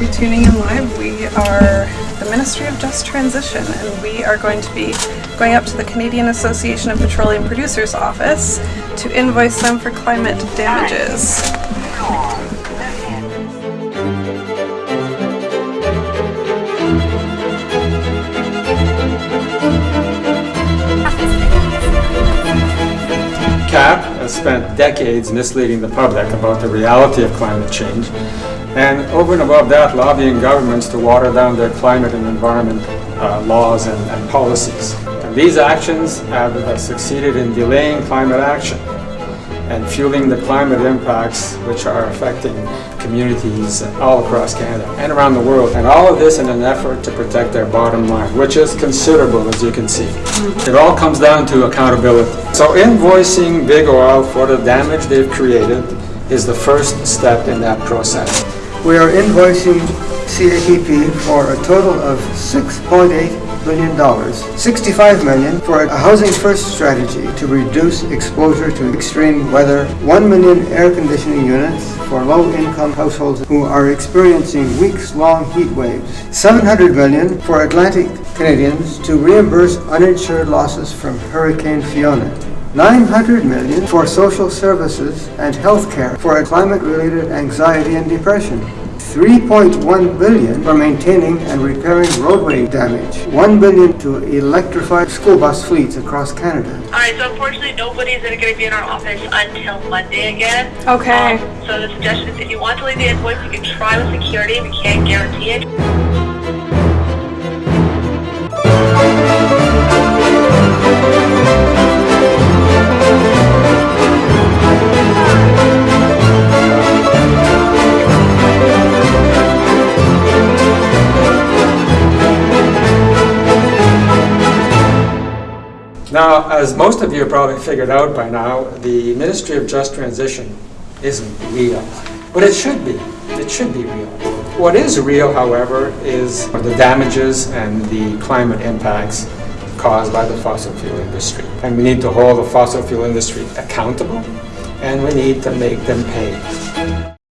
for tuning in live. We are the Ministry of Just Transition and we are going to be going up to the Canadian Association of Petroleum Producers office to invoice them for climate damages. Has spent decades misleading the public about the reality of climate change, and over and above that, lobbying governments to water down their climate and environment uh, laws and, and, policies. And these actions have uh, succeeded in delaying climate action and fueling the climate impacts which are affecting communities all across Canada and around the world. And all of this in an effort to protect their bottom line, which is considerable as you can see. Mm-hmm. It all comes down to accountability. So invoicing Big Oil for the damage they've created is the first step in that process. We are invoicing CAPP for a total of 6.8 billion dollars, 65 million for a housing first strategy to reduce exposure to extreme weather, 1 million air conditioning units for low income households who are experiencing weeks long heat waves, 700 million for Atlantic Canadians to reimburse uninsured losses from Hurricane Fiona. 900 million for social services and health care for climate-related anxiety and depression. 3.1 billion for maintaining and repairing roadway damage. 1 billion to electrify school bus fleets across Canada. Alright, so unfortunately nobody's going to be in our office until Monday again. Okay. Um, so the suggestion is if you want to leave the invoice, you can try with security. We can't guarantee it. Now, as most of you have probably figured out by now, the Ministry of Just Transition isn't real. But it should be. It should be real. What is real, however, is the damages and the climate impacts caused by the fossil fuel industry. And we need to hold the fossil fuel industry accountable, and we need to make them pay.